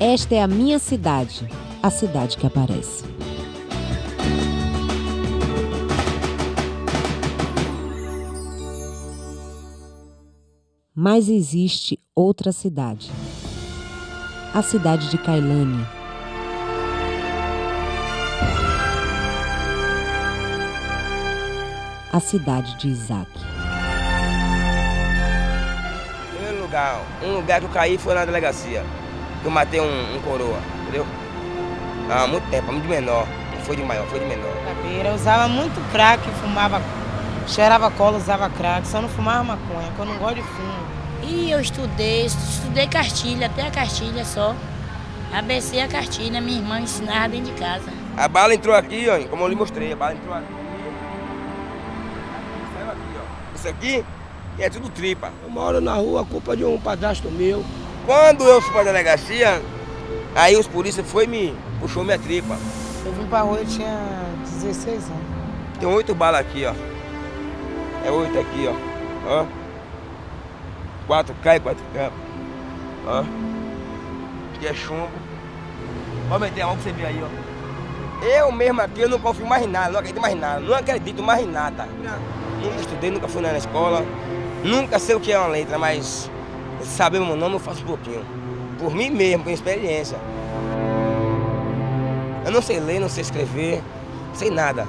Esta é a minha cidade, a cidade que aparece. Mas existe outra cidade. A cidade de Kailane. A cidade de Isaac. Primeiro lugar, um lugar que eu caí foi na delegacia. Que eu matei um, um coroa, entendeu? Há muito tempo, muito menor. Não foi de maior, foi de menor. Eu usava muito crack, fumava, cheirava cola, usava crack, só não fumava maconha, porque eu não gosto de fumo. E eu estudei, estudei cartilha, até a cartilha só. ABC a cartilha, minha irmã ensinava dentro de casa. A bala entrou aqui, ó, como eu lhe mostrei, a bala entrou aqui. Saiu aqui, ó. Isso aqui é tudo tripa. Eu moro na rua, culpa de um padrasto meu. Quando eu fui pra delegacia, aí os polícias foi e me puxou minha tripa. Eu vim pra rua, eu tinha 16 anos. Tem oito balas aqui, ó. É oito aqui, ó. ó. Quatro cai, quatro cai. Ó. Aqui é chumbo. Pode meter a mão pra você ver aí, ó. Eu mesmo aqui, eu não confio mais em nada, não acredito mais em nada. Não acredito mais em nada. Nunca estudei, nunca fui na escola. Nunca sei o que é uma letra, mas saber meu nome eu faço pouquinho. Por mim mesmo, com experiência. Eu não sei ler, não sei escrever, sei nada.